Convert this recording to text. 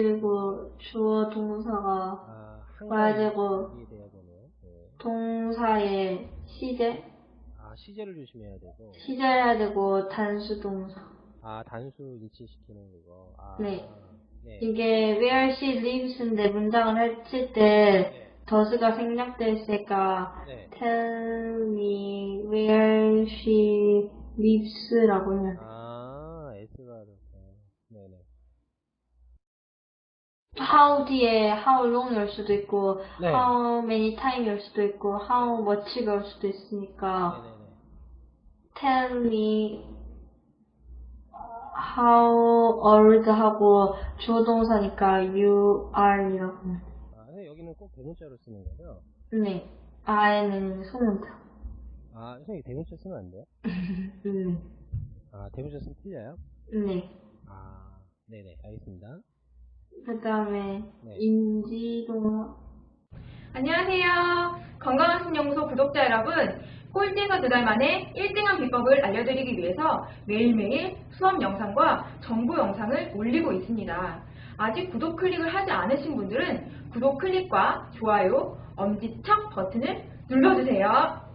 그리고 주어 동사가 아, 한 와야 되고 이게 돼야 되네요. 네. 동사의 시제 아, 시제를 조심해야 되고. 시제해야 되고 단수 동사 아, 단수 일치시키는 그거. 아, 네. 네. 이게 where she lives인데 문장을 했을 때 네. 더스가 생략돼 있으니까 네. tell me where she lives라고 해요. 아, S가 이렇게. 네네. How 뒤에 how long일 수도 있고 네. how many time일 수도 있고 how much가 올 수도 있으니까 tell me how old 하고 주어 동사니까 you are이라고. 아, 근데 여기는 꼭 대문자로 쓰는 거죠? 네. 아에는 소문자. 아, 선생님 대문자 쓰면 안 돼요? 네. 아, 대문자 쓰면 틀려요? 네. 아, 네네. 알겠습니다. 그 다음에 네. 인지동사. 안녕하세요. 건강한 신연구소 구독자 여러분. 꼴찌에서 두달 만에 1등한 비법을 알려드리기 위해서 매일매일 수업 영상과 정보 영상을 올리고 있습니다. 아직 구독 클릭을 하지 않으신 분들은 구독 클릭과 좋아요, 엄지척 버튼을 눌러주세요.